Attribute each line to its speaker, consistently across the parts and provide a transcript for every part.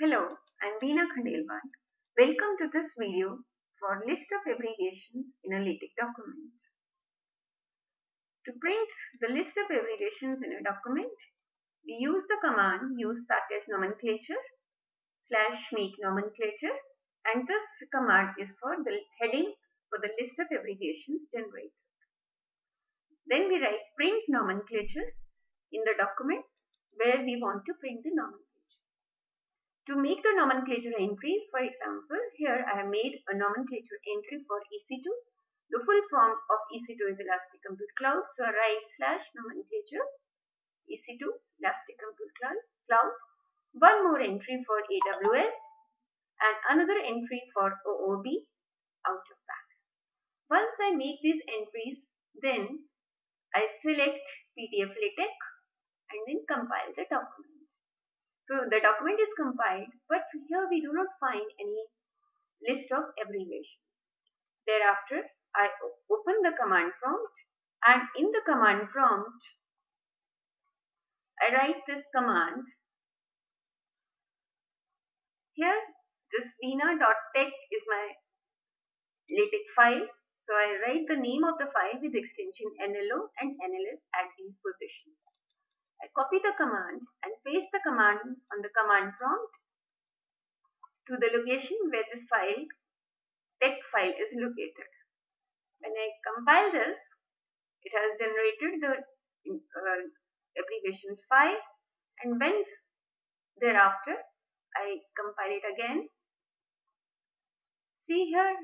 Speaker 1: Hello, I'm Veena Khandelwal. Welcome to this video for list of abbreviations in a LaTeX document. To print the list of abbreviations in a document, we use the command use package nomenclature slash make nomenclature and this command is for the heading for the list of abbreviations generated. Then we write print nomenclature in the document where we want to print the nomenclature. To make the nomenclature entries, for example, here I have made a nomenclature entry for EC2. The full form of EC2 is Elastic Compute Cloud. So I write slash nomenclature EC2 Elastic Compute Cloud. One more entry for AWS and another entry for OOB out of that. Once I make these entries, then I select PDF LaTeX and then compile the document. So the document is compiled, but here we do not find any list of abbreviations. Thereafter, I open the command prompt and in the command prompt, I write this command. Here, this veena.tex is my LaTeX file. So I write the name of the file with extension NLO and NLS at these positions. I copy the command and paste the command on the command prompt to the location where this file, text file is located. When I compile this, it has generated the uh, abbreviations file and once thereafter I compile it again. See here,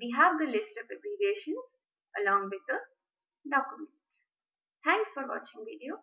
Speaker 1: we have the list of abbreviations along with the document. Thanks for watching video.